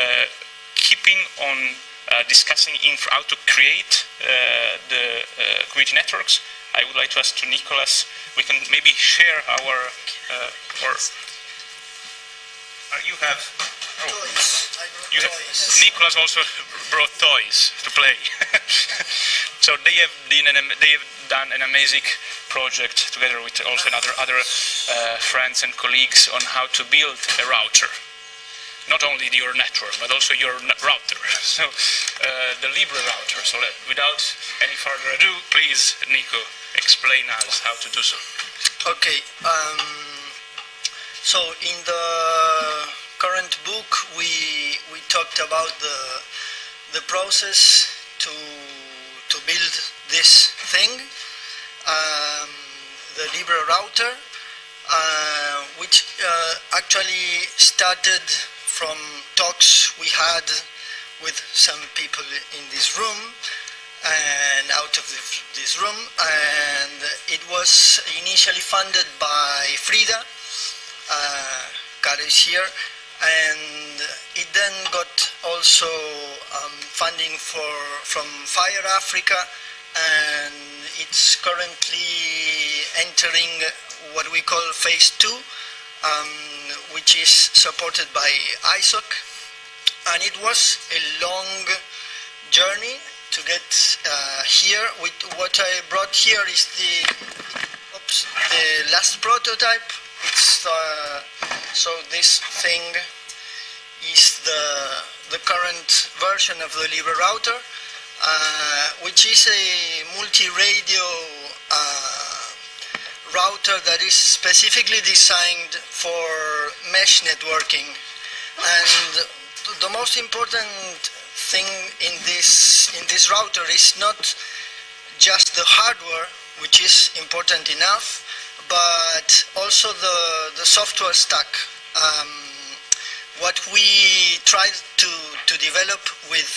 Uh, keeping on uh, discussing how to create uh, the community networks, I would like to ask to Nicholas, we can maybe share our, or you have Oh. You have, Nicholas also brought toys to play. so they have, an, they have done an amazing project together with also another other uh, friends and colleagues on how to build a router. Not only your network, but also your router. So uh, the Libre router. So let, without any further ado, please, Nico, explain us how to do so. Okay. Um, so in the current book, we we talked about the the process to to build this thing, um, the Libre router, uh, which uh, actually started from talks we had with some people in this room and out of this room. And it was initially funded by Frida uh, is here. And it then got also um, funding for from Fire Africa. And it's currently entering what we call phase two. Um, which is supported by ISOC and it was a long journey to get uh, here. With what I brought here is the oops, the last prototype. It's uh, so this thing is the, the current version of the Libre router, uh, which is a multi-radio router that is specifically designed for mesh networking. And the most important thing in this, in this router is not just the hardware, which is important enough, but also the, the software stack. Um, what we tried to, to develop with,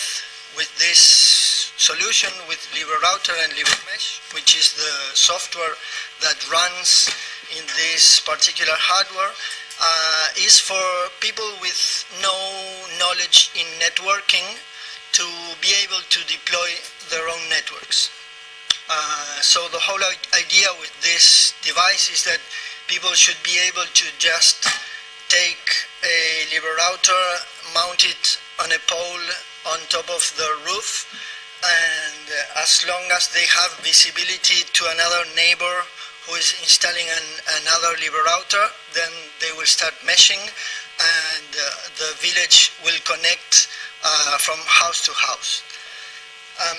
with this solution, with LibreRouter and LibreMesh, which is the software that runs in this particular hardware, uh, is for people with no knowledge in networking to be able to deploy their own networks. Uh, so the whole idea with this device is that people should be able to just take a Libre router, mount it on a pole on top of the roof, and as long as they have visibility to another neighbor who is installing an, another Libre router, then they will start meshing, and uh, the village will connect uh, from house to house. Um,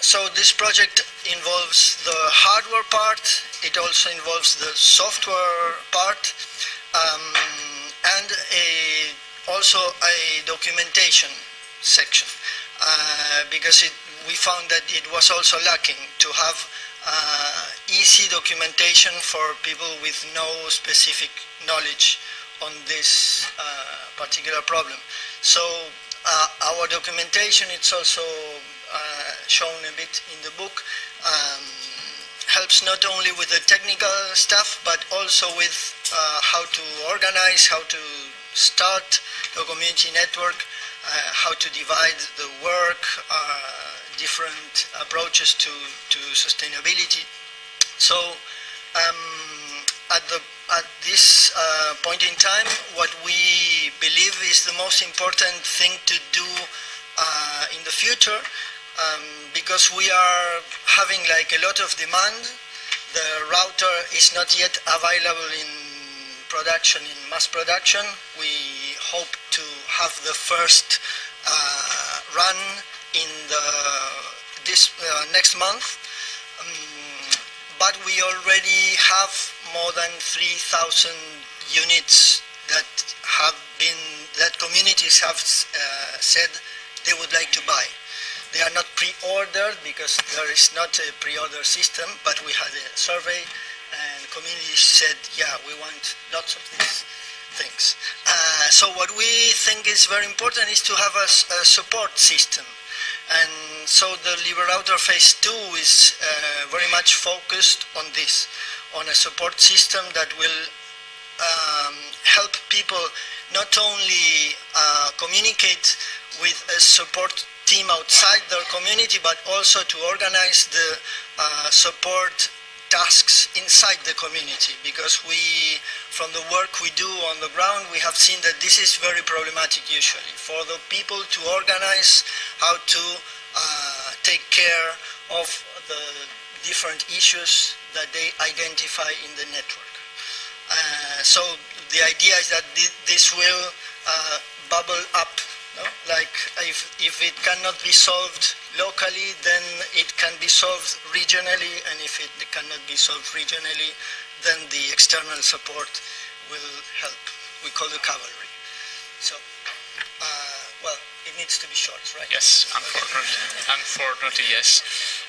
so this project involves the hardware part, it also involves the software part, um, and a, also a documentation section, uh, because it, we found that it was also lacking to have uh, easy documentation for people with no specific knowledge on this uh, particular problem. So uh, our documentation, it's also uh, shown a bit in the book, um, helps not only with the technical stuff, but also with uh, how to organize, how to start the community network, uh, how to divide the work, uh, different approaches to, to sustainability. So um, at, the, at this uh, point in time, what we believe is the most important thing to do uh, in the future um, because we are having like a lot of demand. The router is not yet available in production, in mass production. We hope to have the first uh, run in the this uh, next month. But we already have more than 3,000 units that have been, that communities have uh, said they would like to buy. They are not pre-ordered because there is not a pre-order system, but we had a survey and communities said, yeah, we want lots of these things. Uh, so what we think is very important is to have a, a support system. And so the Libre Router Phase 2 is uh, very much focused on this, on a support system that will um, help people not only uh, communicate with a support team outside their community, but also to organize the uh, support tasks inside the community because we, from the work we do on the ground, we have seen that this is very problematic usually for the people to organize how to uh, take care of the different issues that they identify in the network. Uh, so the idea is that thi- this will uh, bubble up. If, if it cannot be solved locally, then it can be solved regionally, and if it cannot be solved regionally, then the external support will help. We call the cavalry. So, uh, well, it needs to be short, right? Yes, unfortunately, unfortunately yes.